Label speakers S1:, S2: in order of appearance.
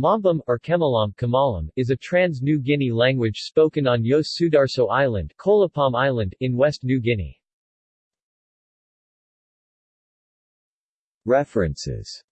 S1: Mombum, or Kemalam, Kamalam, is a trans-New Guinea language spoken on Yos Sudarso Island, Kolepom Island in West New Guinea.
S2: References